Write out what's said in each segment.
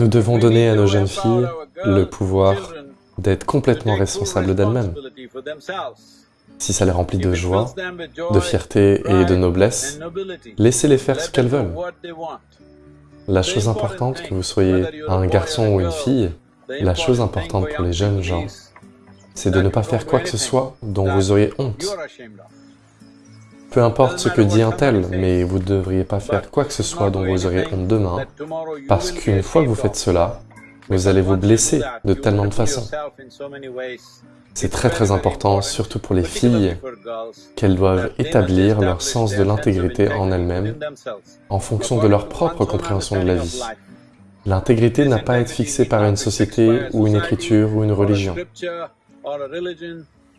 Nous devons donner à nos jeunes filles le pouvoir d'être complètement responsables d'elles-mêmes. Si ça les remplit de joie, de fierté et de noblesse, laissez-les faire ce qu'elles veulent. La chose importante, que vous soyez un garçon ou une fille, la chose importante pour les jeunes gens, c'est de ne pas faire quoi que ce soit dont vous auriez honte. Peu importe ce que dit un tel, mais vous ne devriez pas faire quoi que ce soit dont vous auriez honte demain, parce qu'une fois que vous faites cela, vous allez vous blesser de tellement de façons. C'est très très important, surtout pour les filles, qu'elles doivent établir leur sens de l'intégrité en elles-mêmes en fonction de leur propre compréhension de la vie. L'intégrité n'a pas à être fixée par une société ou une écriture ou une religion.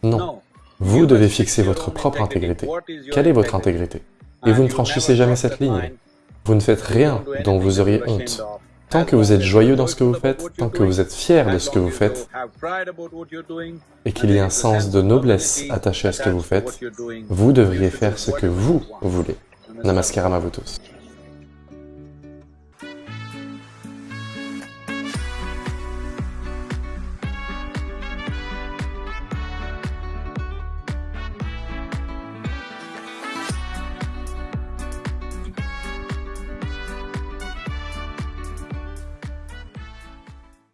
Non. Vous devez fixer votre propre intégrité. Quelle est votre intégrité Et vous ne franchissez jamais cette ligne. Vous ne faites rien dont vous auriez honte. Tant que vous êtes joyeux dans ce que vous faites, tant que vous êtes fier de ce que vous faites, et qu'il y a un sens de noblesse attaché à ce que vous faites, vous devriez faire ce que vous voulez. Namaskaram à vous tous.